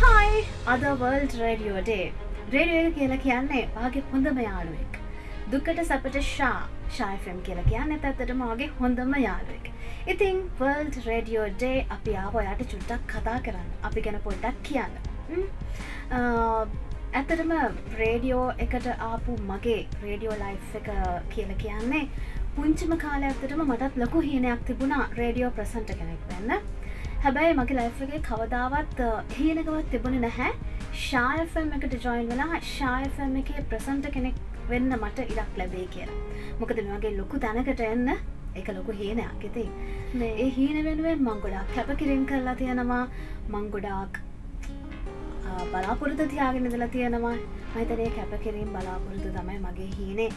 හයි අද world රඩියෝඩේ radio එක කියලා කියන්නේ වාගේ හොඳම යාළුවෙක්. දුකට සැපට ශා ශායෆම් කියලා කියන්න ඇත්තට මගේ හොඳම යාළුවෙක්. ඉතිං වර්ල්ඩ් රඩියෝ ඩේ අපි ආව ඔයාට චුට්ටක් කතා කරන්න. අපි ගැන පොඩ්ඩක් කියන්න. ම්? අ, ඇත්තටම රේඩියෝ එකට ආපු මගේ රේඩියෝ ලයි් එක කියල කියන්නේ පුංචිම කාල ඇත්තටම මටත් ලොකු හීනයක් තිබුණා රේඩියෝ ප්‍රසන්ට කෙනෙක් වෙන්න. හැබැයි මගේ ලයිෆගේ කවදාවත් හීනකවත් තිබුණ නැහැ. ශායෆම් එකට ජොයින් වෙලා ශායෆම් එක ප්‍රසන්ට කෙනෙක් වෙන්න මට ඉඩක් ලැබේ කියලා. මොකද මගේ ලොකු තැනකට එන්න එක ලොකු හීනයක්. ඉති ඒ හීන වෙනුවෙන් මංගොඩක් කැපකිරින් කරලා තියෙනවා. මංගොඩාක් බලාපොරත තියාගෙන දලා තියෙනවා. මහිතනය කැපකිරීම් බලාපොරතු තමයි මගේ හීනේ.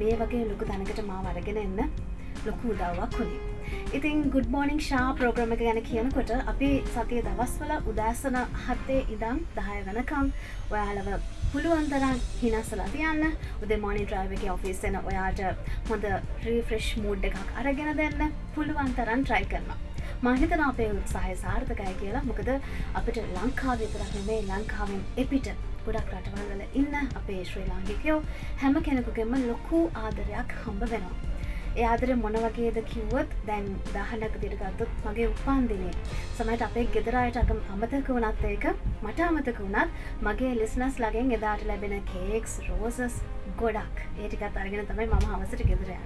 මේ වගේ ලොකු තැනකට මා වරගෙන එන්න ලොකු උදව්වක් වුණේ. ඉතින් ගුඩ් මෝනිින් ශා ප්‍රෝග්‍රම එක ගැන කියනකොට අපි සතිය දවස්වල උදෑසන හත්තේ ඉදම් දහය වනකම් ඔයාලව පුළුවන්තරන් හිනස්සලා තියන්න. උද මෝනි ්‍රයිව එක ඔෆිස්සෙන ඔයාට හොඳ රීෆ්‍රෙෂ් මූඩ් එකක් අරගෙන දෙන්න. පුළුවන්තරන් ට්‍රයි කරනවා. මහිතන අපේ උත්සාහය සාර්ථකය කියලා. මොකද අපිට ලංකාව විතරක් මේ ලංකාවෙන් එපිට ගොඩක් රටවල්වල ඉන්න අපේ ශ්‍රී ලාංගිකයෝ හැම කෙනෙකුගෙම ලොකු ආදරයක් හම්බ වෙනවා. ඒ ආදර මොන වගේද කිව්වොත් දැන් දාහනක දිරගත්තුත් මගේ උපන්දිනේ. සමට අපේ ගෙදරයට අකම අමතක වුණත් ඒක මට අමතක වුණත් මගේ ලිස්නස් ලගෙන් එදාට ලැබෙන කේක්ස් රෝසස් ගොඩක්. ඒටිකත් අරගෙන තමයි මම හවසට ගෙදරය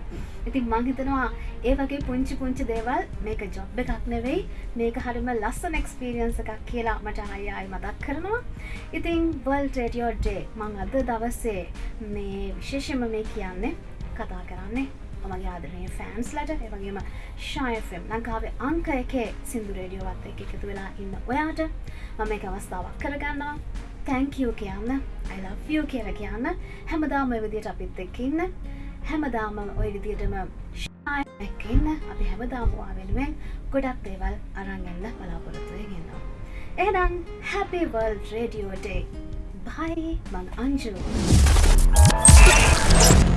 ඉතින් මංහිතනවා ඒ වගේ පුංචි පුංචි දේවල් මේක ජොබ් එකක් නෙවෙයි මේක හරිම ලස්සන එක්ස්පිරියන්ස එකක් කියලා මට අයයි මතක් කරනවා. ඉතින් වල් ටේටියෝ ඩේ මං අද දවස්සේ මේ විශේෂම මේ කියන්නේ කතා කරන්නේ මගේ ආදරනය ෆෑන්ස්ලට එවගේම ශයෆම් ලංකාවේ අංක එකේ සිින්දු රේඩියෝවත් එක එකතු වෙලා ඉන්න ඔයාට මම එක අවස්ථාවක් කරගන්නවා තැංකෝ කියන්න අයිලෝ කියල කියන්න හැමදාම විදියට අපිත් එක්ක ඉන්න හැමදාම ඔය විදියටම එක්කන්න අපි හැමදාමවා වෙනුවෙන් ගොඩක් දේවල් අරංගන්න බලාපොරොත්තුවය ගෙන්නවා. එහනම් හැපිවල් රේඩියෝඩේ බයි මං අංජු. Thank you.